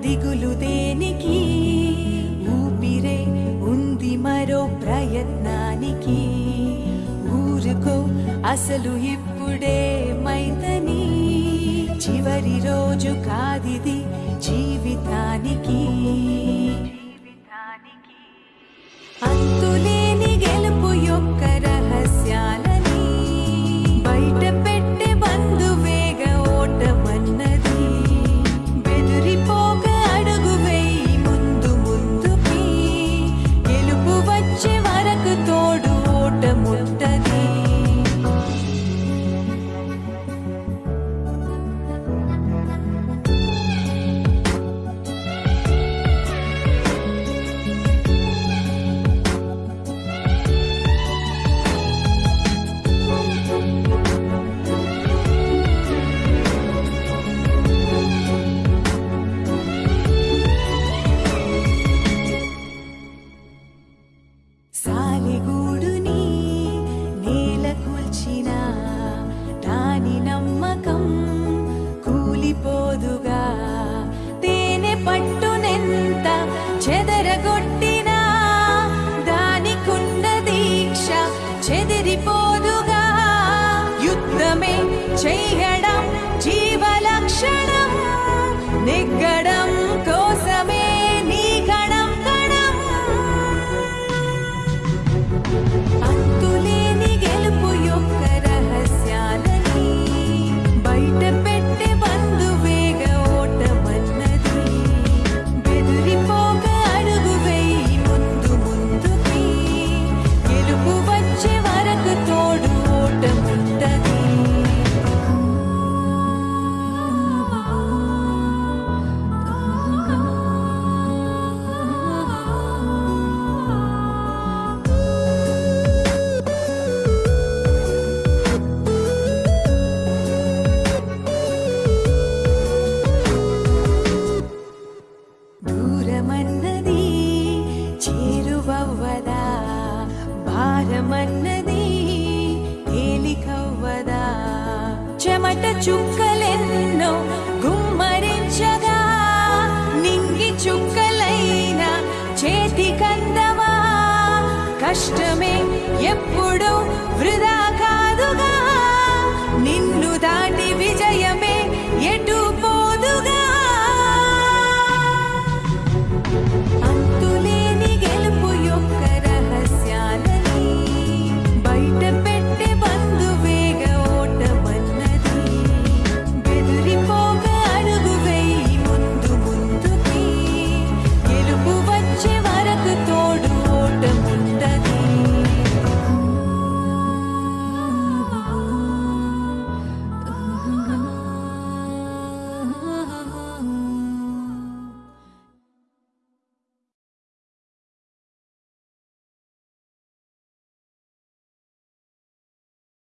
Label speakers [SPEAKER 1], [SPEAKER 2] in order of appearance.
[SPEAKER 1] దిగులు దేనికి? ఊపిరే ఉంది మరో ప్రయత్నానికి. ఊరుకో అసలు ఇప్పుడే మైతని. చివరి రోజు కాదిది జీవితానికి. జీవితానికి. చెదరగొట్టిన దానికున్న దీక్ష చెదిరిపోదుగా. యుద్ధమే చెయ్యడం జీవలక్షణం నెగ్గడం భారమన్నది తేలికవ్వదా? చెమట చుక్కలెన్నో గుమ్మరించగా నింగి చుక్కలైన చేతి కందవా కష్టమే ఎప్పుడు వృధా